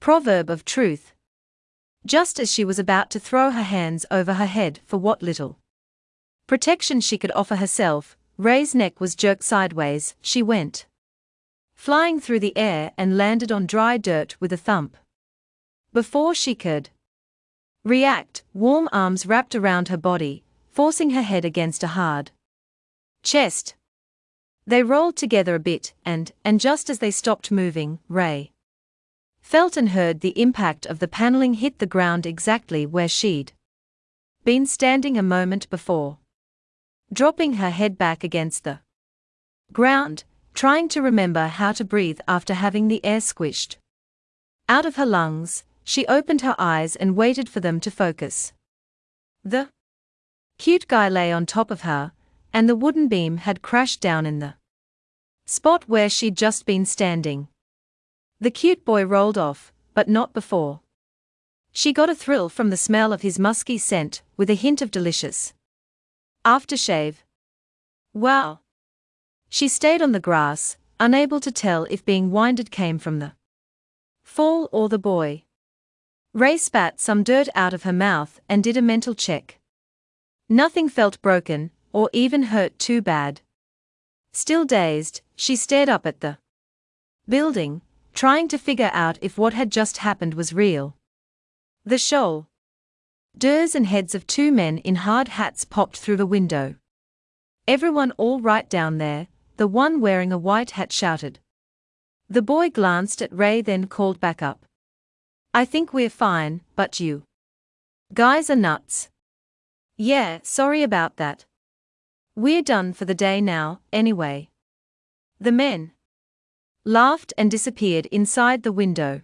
Proverb of truth. Just as she was about to throw her hands over her head for what little protection she could offer herself, Ray's neck was jerked sideways, she went flying through the air and landed on dry dirt with a thump. Before she could react, warm arms wrapped around her body, forcing her head against a hard chest. They rolled together a bit, and, and just as they stopped moving, Ray felt and heard the impact of the paneling hit the ground exactly where she'd been standing a moment before. Dropping her head back against the ground, trying to remember how to breathe after having the air squished out of her lungs, she opened her eyes and waited for them to focus. The cute guy lay on top of her, and the wooden beam had crashed down in the spot where she'd just been standing. The cute boy rolled off, but not before. She got a thrill from the smell of his musky scent, with a hint of delicious aftershave. Wow! She stayed on the grass, unable to tell if being winded came from the fall or the boy. Ray spat some dirt out of her mouth and did a mental check. Nothing felt broken, or even hurt too bad. Still dazed, she stared up at the building, trying to figure out if what had just happened was real. The shoal. Durs and heads of two men in hard hats popped through the window. Everyone all right down there, the one wearing a white hat shouted. The boy glanced at Ray then called back up. I think we're fine, but you. Guys are nuts. Yeah, sorry about that. We're done for the day now, anyway. The men laughed and disappeared inside the window.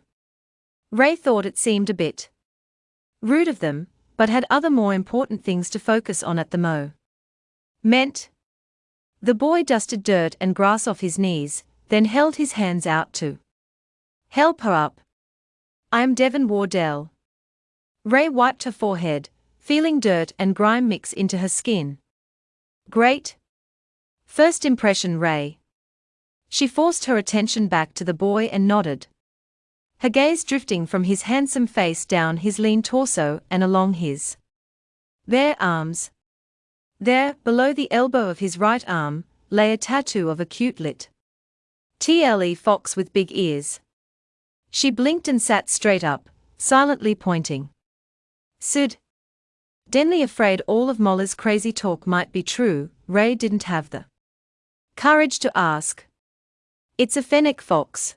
Ray thought it seemed a bit rude of them, but had other more important things to focus on at the mo. Meant the boy dusted dirt and grass off his knees, then held his hands out to help her up. I am Devon Wardell. Ray wiped her forehead, feeling dirt and grime mix into her skin. Great. First impression, Ray. She forced her attention back to the boy and nodded. Her gaze drifting from his handsome face down his lean torso and along his bare arms. There, below the elbow of his right arm, lay a tattoo of a cute lit TLE fox with big ears. She blinked and sat straight up, silently pointing. Sid. Denly afraid all of Molly's crazy talk might be true, Ray didn't have the courage to ask. It's a fennec fox.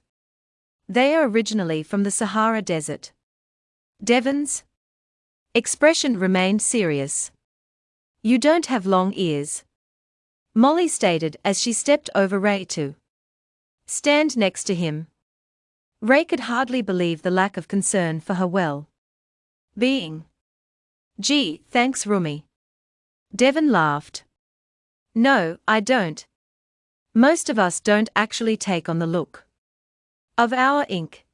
They are originally from the Sahara Desert. Devon's expression remained serious. You don't have long ears. Molly stated as she stepped over Ray to stand next to him. Ray could hardly believe the lack of concern for her well being. Gee, thanks, roomie. Devon laughed. No, I don't. Most of us don't actually take on the look of our ink.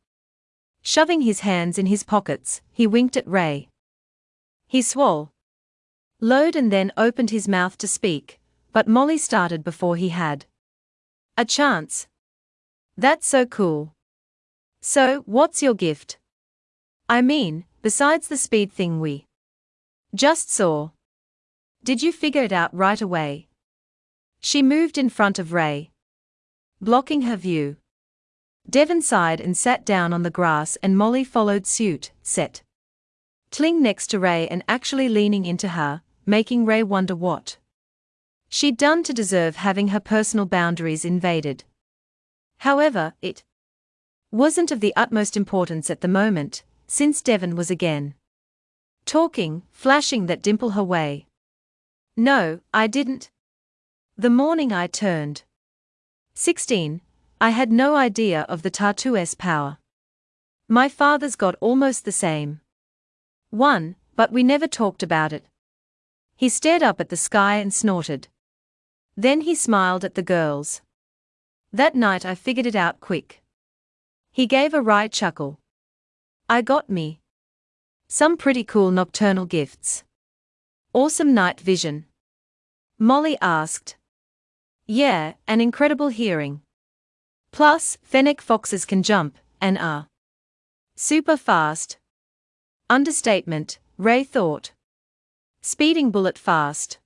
Shoving his hands in his pockets, he winked at Ray. He swore load and then opened his mouth to speak, but Molly started before he had a chance. That's so cool. So, what's your gift? I mean, besides the speed thing we just saw. Did you figure it out right away? She moved in front of Ray, blocking her view. Devon sighed and sat down on the grass, and Molly followed suit, set. Tling next to Ray and actually leaning into her, making Ray wonder what she'd done to deserve having her personal boundaries invaded. However, it wasn't of the utmost importance at the moment, since Devon was again talking, flashing that dimple her way. No, I didn't. The morning I turned 16, I had no idea of the tattoo's power. My father's got almost the same one, but we never talked about it. He stared up at the sky and snorted. Then he smiled at the girls. That night I figured it out quick. He gave a wry chuckle. I got me. Some pretty cool nocturnal gifts. Awesome night vision. Molly asked. Yeah, an incredible hearing. Plus, fennec foxes can jump, and are Super fast. Understatement, Ray thought. Speeding bullet fast.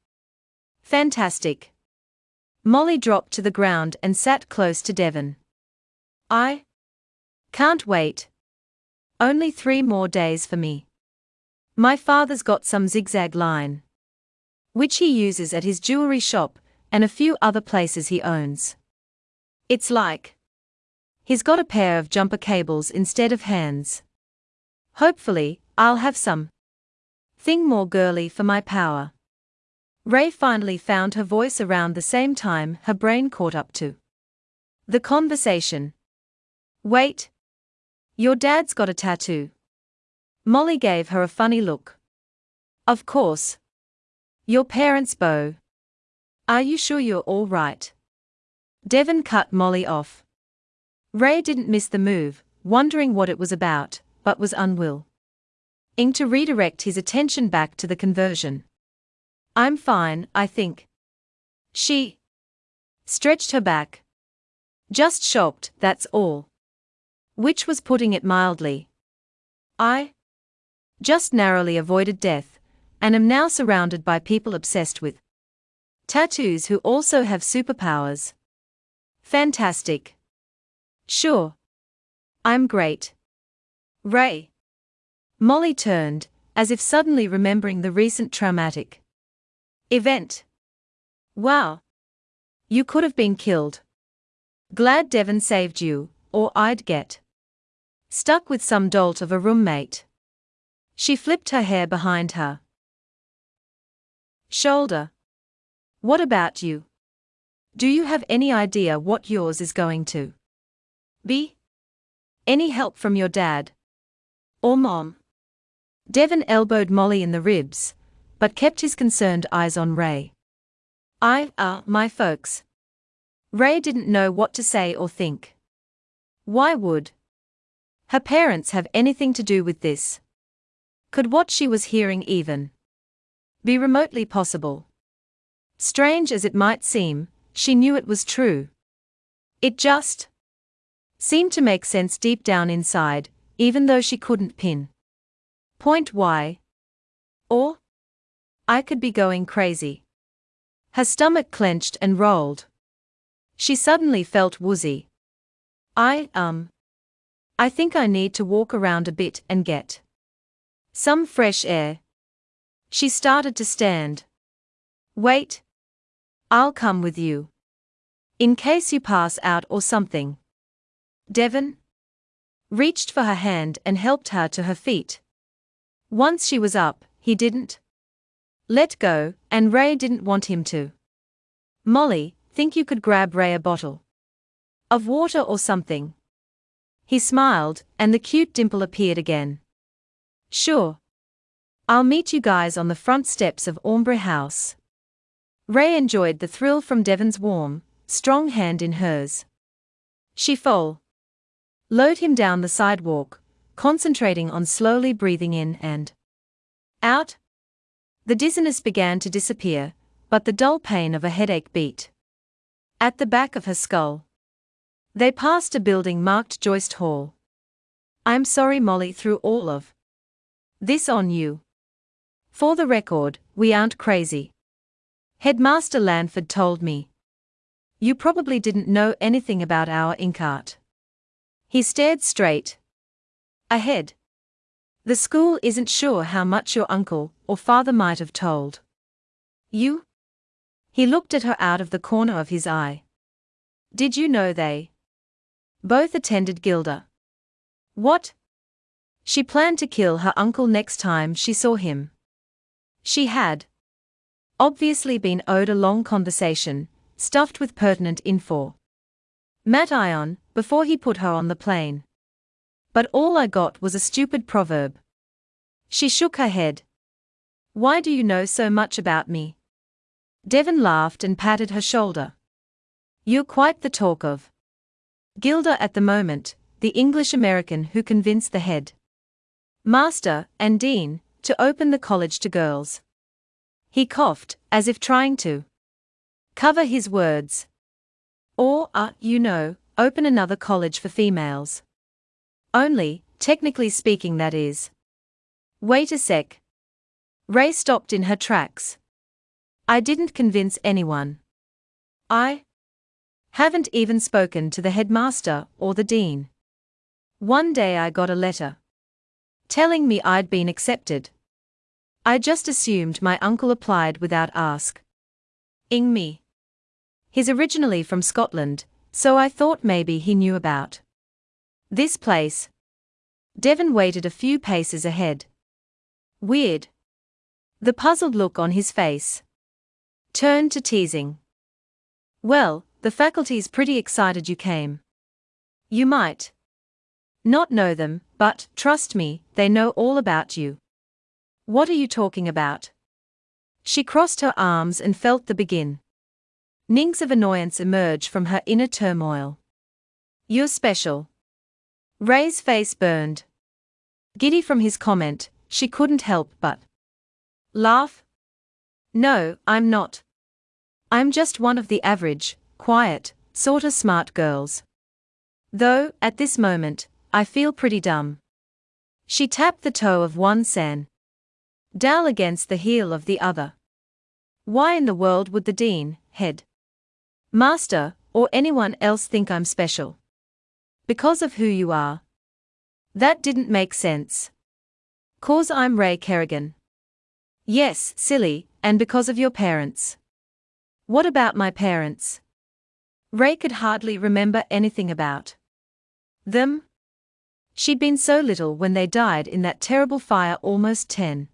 Fantastic. Molly dropped to the ground and sat close to Devon. I can't wait. Only three more days for me. My father's got some zigzag line. Which he uses at his jewelry shop and a few other places he owns. It's like he's got a pair of jumper cables instead of hands. Hopefully, I'll have some thing more girly for my power. Ray finally found her voice around the same time her brain caught up to the conversation. Wait. Your dad's got a tattoo. Molly gave her a funny look. Of course. Your parents' bow. Are you sure you're all right? Devon cut Molly off. Ray didn't miss the move, wondering what it was about, but was unwilling to redirect his attention back to the conversion. I'm fine, I think. She stretched her back. Just shocked, that's all. Which was putting it mildly. I just narrowly avoided death, and am now surrounded by people obsessed with tattoos who also have superpowers. Fantastic. Sure. I'm great. Ray. Molly turned, as if suddenly remembering the recent traumatic event. Wow. You could have been killed. Glad Devon saved you, or I'd get stuck with some dolt of a roommate. She flipped her hair behind her shoulder. What about you? Do you have any idea what yours is going to be? Any help from your dad? Or mom? Devon elbowed Molly in the ribs, but kept his concerned eyes on Ray. I, uh, my folks. Ray didn't know what to say or think. Why would her parents have anything to do with this? Could what she was hearing even be remotely possible? Strange as it might seem, she knew it was true. It just seemed to make sense deep down inside, even though she couldn't pin Point why. Or? I could be going crazy. Her stomach clenched and rolled. She suddenly felt woozy. I, um. I think I need to walk around a bit and get some fresh air. She started to stand. Wait. I'll come with you. In case you pass out or something. Devon reached for her hand and helped her to her feet. Once she was up, he didn't let go, and Ray didn't want him to. Molly, think you could grab Ray a bottle of water or something? He smiled, and the cute dimple appeared again. Sure. I'll meet you guys on the front steps of Ombre House. Ray enjoyed the thrill from Devon's warm, strong hand in hers. She fell. Load him down the sidewalk, concentrating on slowly breathing in and out. The dizziness began to disappear, but the dull pain of a headache beat at the back of her skull. They passed a building marked Joist Hall. I'm sorry Molly threw all of this on you. For the record, we aren't crazy. Headmaster Lanford told me. You probably didn't know anything about our Inkart. He stared straight, Ahead. The school isn't sure how much your uncle or father might have told. You? He looked at her out of the corner of his eye. Did you know they both attended Gilder? What? She planned to kill her uncle next time she saw him. She had obviously been owed a long conversation, stuffed with pertinent info. Matt Ion, before he put her on the plane. But all I got was a stupid proverb. She shook her head. Why do you know so much about me? Devon laughed and patted her shoulder. You're quite the talk of. Gilder at the moment, the English American who convinced the head master and dean to open the college to girls. He coughed, as if trying to cover his words. Or, uh, you know, open another college for females. Only, Technically speaking, that is. Wait a sec. Ray stopped in her tracks. I didn't convince anyone. I haven't even spoken to the headmaster or the dean. One day I got a letter telling me I'd been accepted. I just assumed my uncle applied without ask. Ing me. He's originally from Scotland, so I thought maybe he knew about this place. Devon waited a few paces ahead. Weird. The puzzled look on his face turned to teasing. Well, the faculty's pretty excited you came. You might not know them, but, trust me, they know all about you. What are you talking about? She crossed her arms and felt the begin. Nings of annoyance emerge from her inner turmoil. You're special. Ray's face burned. Giddy from his comment, she couldn't help but laugh. No, I'm not. I'm just one of the average, quiet, sorta smart girls. Though, at this moment, I feel pretty dumb. She tapped the toe of one sand Dal against the heel of the other. Why in the world would the dean, head, master, or anyone else think I'm special? Because of who you are. That didn't make sense. Cause I'm Ray Kerrigan. Yes, silly, and because of your parents. What about my parents? Ray could hardly remember anything about them. She'd been so little when they died in that terrible fire almost ten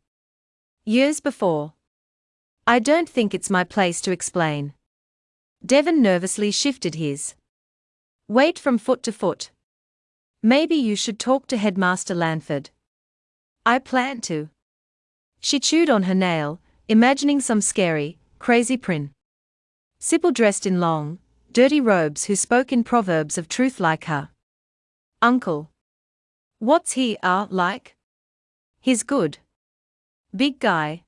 years before. I don't think it's my place to explain. Devon nervously shifted his weight from foot to foot. Maybe you should talk to Headmaster Lanford. I plan to. She chewed on her nail, imagining some scary, crazy prin. Sybil dressed in long, dirty robes who spoke in proverbs of truth like her. Uncle. What's he, ah, uh, like? He's good. Big guy.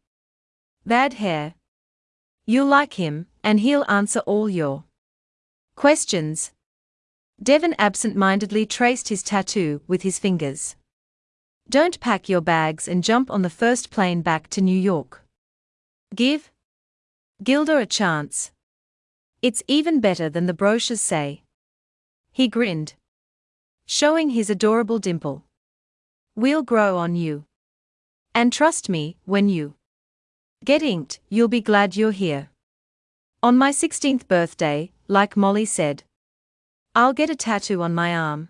Bad hair. You'll like him, and he'll answer all your questions. Devon absent mindedly traced his tattoo with his fingers. Don't pack your bags and jump on the first plane back to New York. Give Gilda a chance. It's even better than the brochures say. He grinned, showing his adorable dimple. We'll grow on you. And trust me, when you get inked, you'll be glad you're here. On my 16th birthday, like Molly said, I'll get a tattoo on my arm.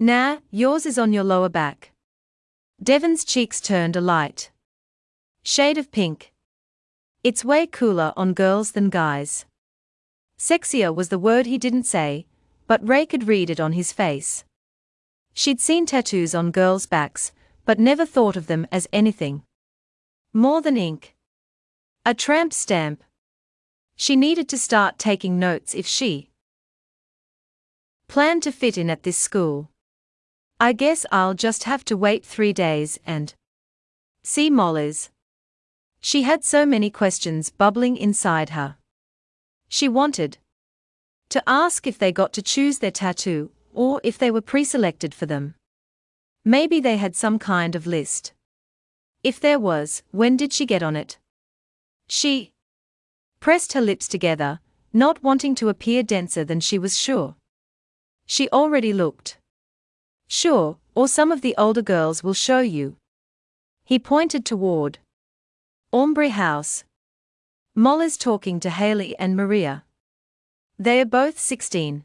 Nah, yours is on your lower back. Devon's cheeks turned a light shade of pink. It's way cooler on girls than guys. Sexier was the word he didn't say, but Ray could read it on his face. She'd seen tattoos on girls' backs, but never thought of them as anything more than ink. A tramp stamp. She needed to start taking notes if she planned to fit in at this school. I guess I'll just have to wait three days and see Molly's. She had so many questions bubbling inside her. She wanted to ask if they got to choose their tattoo, or if they were pre-selected for them. Maybe they had some kind of list. If there was, when did she get on it? She pressed her lips together, not wanting to appear denser than she was sure. She already looked sure, or some of the older girls will show you. He pointed toward Aubrey House. Molly's talking to Haley and Maria. They are both 16.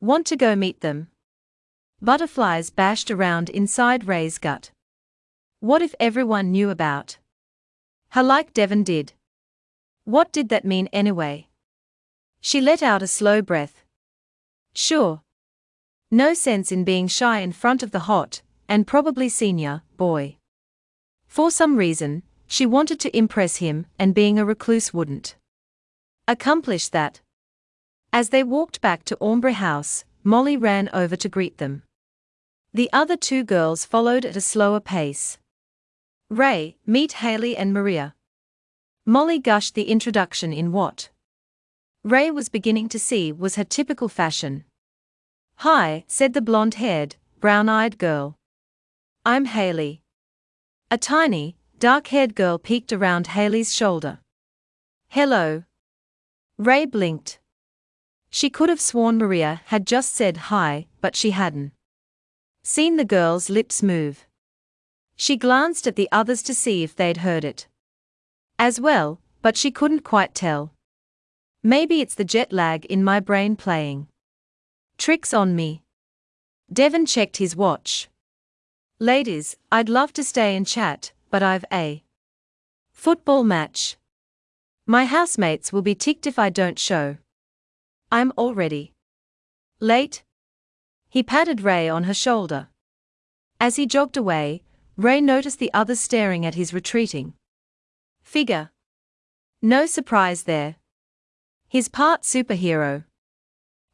Want to go meet them? Butterflies bashed around inside Ray's gut. What if everyone knew about her like Devon did? What did that mean anyway? She let out a slow breath. Sure. No sense in being shy in front of the hot, and probably senior, boy. For some reason, she wanted to impress him, and being a recluse wouldn't accomplish that. As they walked back to Aubrey House, Molly ran over to greet them. The other two girls followed at a slower pace. Ray, meet Haley and Maria. Molly gushed the introduction in what Ray was beginning to see was her typical fashion. Hi, said the blonde haired, brown eyed girl. I'm Haley. A tiny, dark haired girl peeked around Haley's shoulder. Hello. Ray blinked. She could have sworn Maria had just said hi, but she hadn't. Seen the girl's lips move. She glanced at the others to see if they'd heard it. As well, but she couldn't quite tell. Maybe it's the jet lag in my brain playing. Tricks on me. Devon checked his watch. Ladies, I'd love to stay and chat, but I've a football match. My housemates will be ticked if I don't show. I'm already late. He patted Ray on her shoulder. As he jogged away, Ray noticed the others staring at his retreating figure. No surprise there. He's part superhero.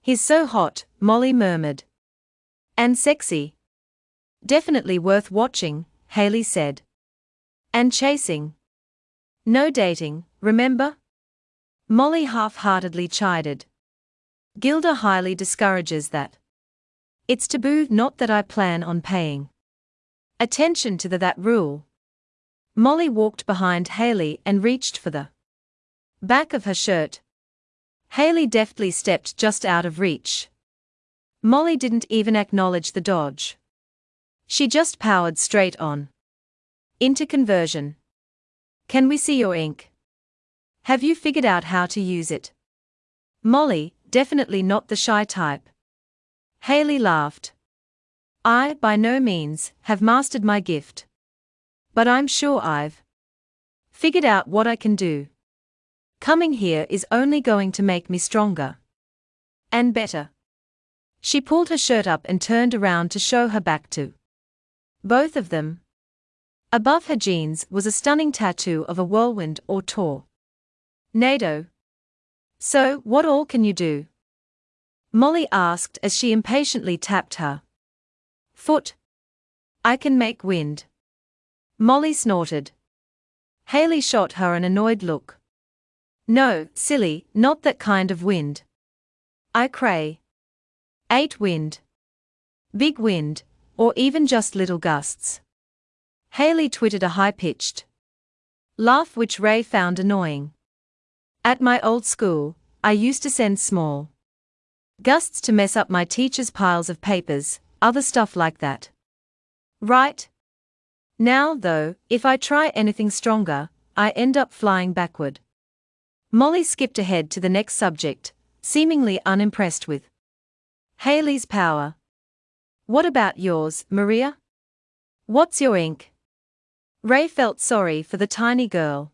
He's so hot, Molly murmured. And sexy. Definitely worth watching, Haley said. And chasing. No dating, remember? Molly half heartedly chided. Gilda highly discourages that. It's taboo, not that I plan on paying attention to the that rule. Molly walked behind Haley and reached for the back of her shirt. Haley deftly stepped just out of reach. Molly didn't even acknowledge the dodge. She just powered straight on. Into conversion. Can we see your ink? Have you figured out how to use it? Molly, definitely not the shy type. Haley laughed. I, by no means, have mastered my gift. But I'm sure I've figured out what I can do. Coming here is only going to make me stronger. And better. She pulled her shirt up and turned around to show her back to both of them. Above her jeans was a stunning tattoo of a whirlwind or tornado. So, what all can you do? Molly asked as she impatiently tapped her foot. I can make wind. Molly snorted. Haley shot her an annoyed look. No, silly, not that kind of wind. I cray. Eight wind. Big wind, or even just little gusts. Haley twittered a high pitched laugh which Ray found annoying. At my old school, I used to send small gusts to mess up my teacher's piles of papers, other stuff like that. Right? Now, though, if I try anything stronger, I end up flying backward. Molly skipped ahead to the next subject, seemingly unimpressed with Haley's power. What about yours, Maria? What's your ink? Ray felt sorry for the tiny girl.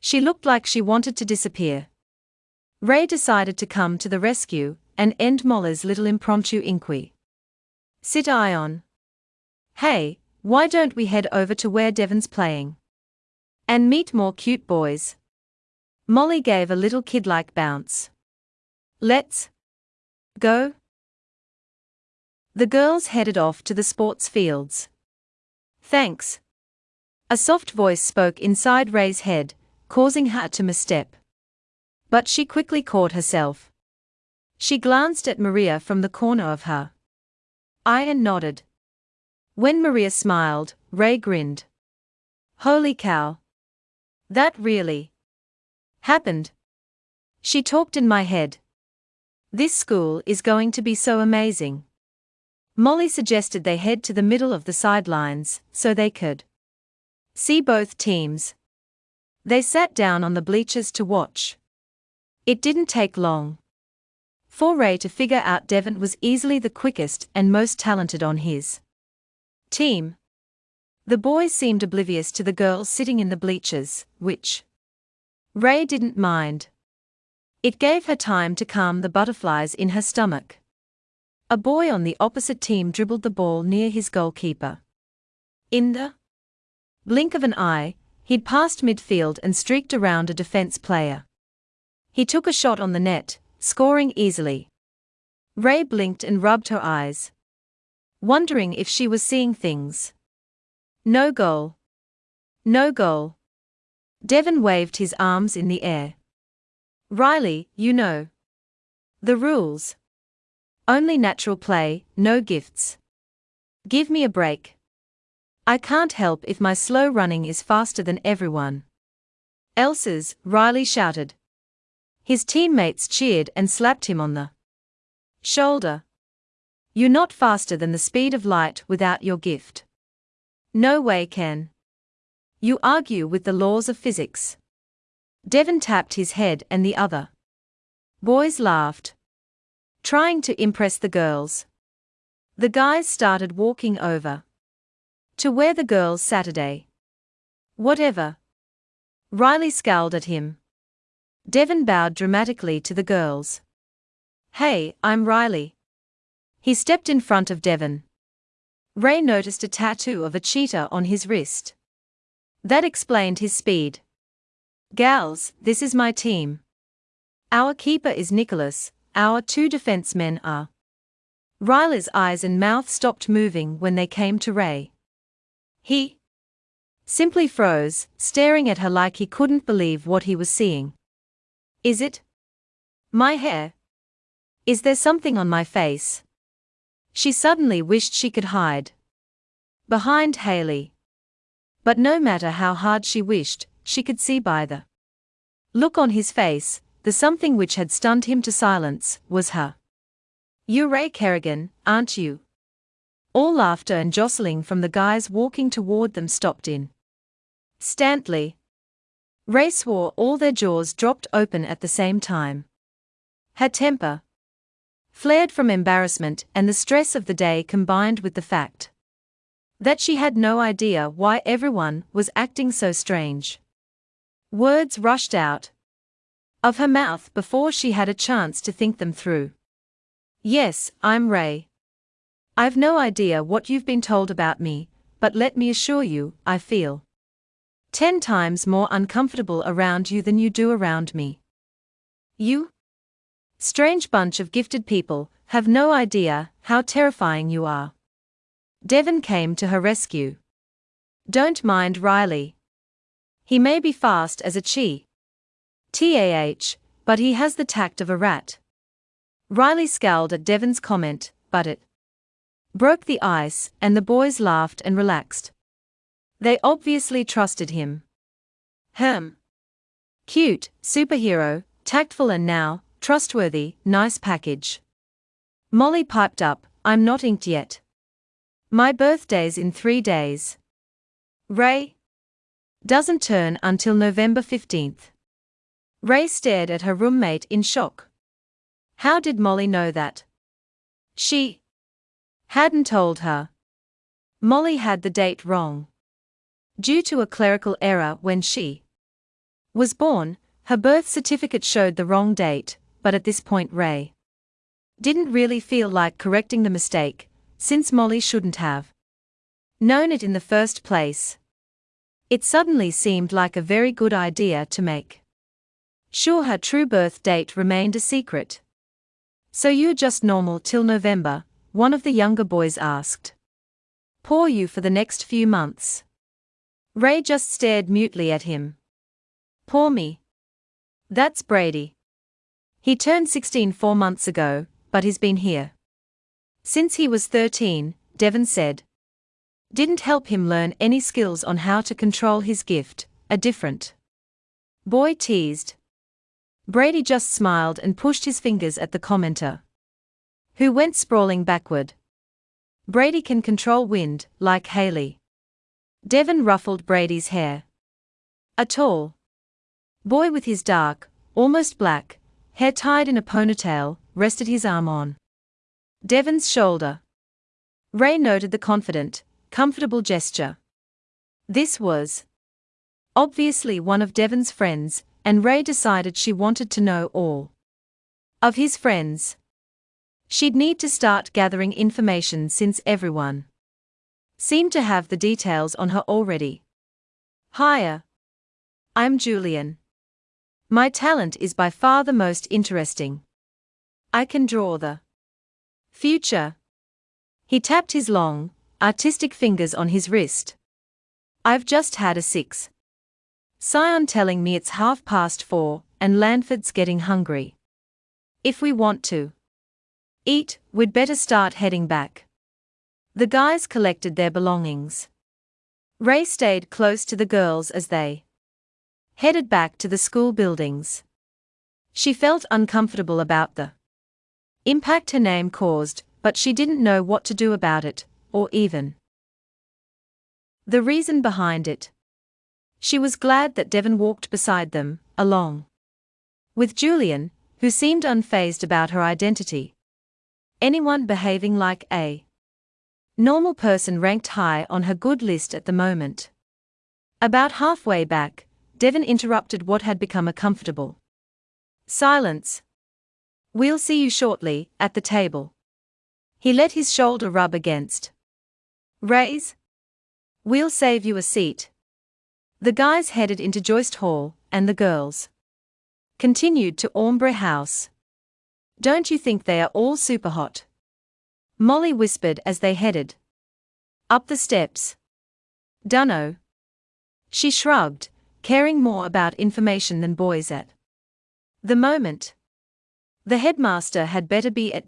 She looked like she wanted to disappear. Ray decided to come to the rescue and end Molly's little impromptu inquiry. Sit Ion. Hey, why don't we head over to where Devon's playing? And meet more cute boys. Molly gave a little kid-like bounce. Let's go. The girls headed off to the sports fields. Thanks. A soft voice spoke inside Ray's head, causing her to misstep. But she quickly caught herself. She glanced at Maria from the corner of her eye and nodded. When Maria smiled, Ray grinned. Holy cow. That really happened. She talked in my head. This school is going to be so amazing. Molly suggested they head to the middle of the sidelines so they could see both teams. They sat down on the bleachers to watch. It didn't take long. For Ray to figure out Devon was easily the quickest and most talented on his team. The boys seemed oblivious to the girls sitting in the bleachers, which Ray didn't mind. It gave her time to calm the butterflies in her stomach. A boy on the opposite team dribbled the ball near his goalkeeper. In the blink of an eye, he'd passed midfield and streaked around a defense player. He took a shot on the net, scoring easily. Ray blinked and rubbed her eyes, wondering if she was seeing things. No goal. No goal. Devon waved his arms in the air. Riley, you know. The rules. Only natural play, no gifts. Give me a break. I can't help if my slow running is faster than everyone. Else's, Riley shouted. His teammates cheered and slapped him on the shoulder. You're not faster than the speed of light without your gift. No way, Ken. You argue with the laws of physics. Devon tapped his head and the other. Boys laughed. Trying to impress the girls. The guys started walking over. To where the girls Saturday. Whatever. Riley scowled at him. Devon bowed dramatically to the girls. Hey, I'm Riley. He stepped in front of Devon. Ray noticed a tattoo of a cheetah on his wrist. That explained his speed. Gals, this is my team. Our keeper is Nicholas, our two defensemen are. Riley's eyes and mouth stopped moving when they came to Ray. He simply froze, staring at her like he couldn't believe what he was seeing. Is it my hair? Is there something on my face? She suddenly wished she could hide behind Haley. But no matter how hard she wished, she could see by the look on his face, the something which had stunned him to silence was her. You're Ray Kerrigan, aren't you? All laughter and jostling from the guys walking toward them stopped in. Stantley. Ray swore all their jaws dropped open at the same time. Her temper, flared from embarrassment and the stress of the day combined with the fact that she had no idea why everyone was acting so strange. Words rushed out of her mouth before she had a chance to think them through. Yes, I'm Ray. I've no idea what you've been told about me, but let me assure you, I feel ten times more uncomfortable around you than you do around me. You? Strange bunch of gifted people, have no idea how terrifying you are. Devon came to her rescue. Don't mind Riley. He may be fast as a chi. TAH, but he has the tact of a rat. Riley scowled at Devon's comment, but it broke the ice, and the boys laughed and relaxed. They obviously trusted him. Hem. Cute, superhero, tactful and now, Trustworthy, nice package. Molly piped up, I'm not inked yet. My birthday's in three days. Ray? Doesn't turn until November 15th. Ray stared at her roommate in shock. How did Molly know that? She hadn't told her. Molly had the date wrong. Due to a clerical error when she was born, her birth certificate showed the wrong date, but at this point Ray didn't really feel like correcting the mistake, since Molly shouldn't have known it in the first place. It suddenly seemed like a very good idea to make sure her true birth date remained a secret. So you're just normal till November, one of the younger boys asked. Poor you for the next few months. Ray just stared mutely at him. Poor me. That's Brady. He turned 16 four months ago, but he's been here. Since he was 13, Devon said. Didn't help him learn any skills on how to control his gift, a different boy teased. Brady just smiled and pushed his fingers at the commenter, who went sprawling backward. Brady can control wind, like Haley. Devon ruffled Brady's hair. A tall boy with his dark, almost black, hair tied in a ponytail, rested his arm on Devon's shoulder. Ray noted the confident, comfortable gesture. This was obviously one of Devon's friends, and Ray decided she wanted to know all of his friends. She'd need to start gathering information since everyone seemed to have the details on her already. Hiya. I'm Julian. My talent is by far the most interesting. I can draw the future. He tapped his long, artistic fingers on his wrist. I've just had a six. Scion telling me it's half past four, and Lanford's getting hungry. If we want to eat, we'd better start heading back. The guys collected their belongings. Ray stayed close to the girls as they headed back to the school buildings. She felt uncomfortable about the impact her name caused, but she didn't know what to do about it, or even the reason behind it. She was glad that Devon walked beside them, along with Julian, who seemed unfazed about her identity. Anyone behaving like a normal person ranked high on her good list at the moment. About halfway back, Devon interrupted what had become a comfortable silence. We'll see you shortly, at the table. He let his shoulder rub against Ray's. We'll save you a seat. The guys headed into Joist Hall, and the girls continued to Ombre House. Don't you think they are all super hot? Molly whispered as they headed up the steps. Dunno. She shrugged, caring more about information than boys at the moment. The headmaster had better be at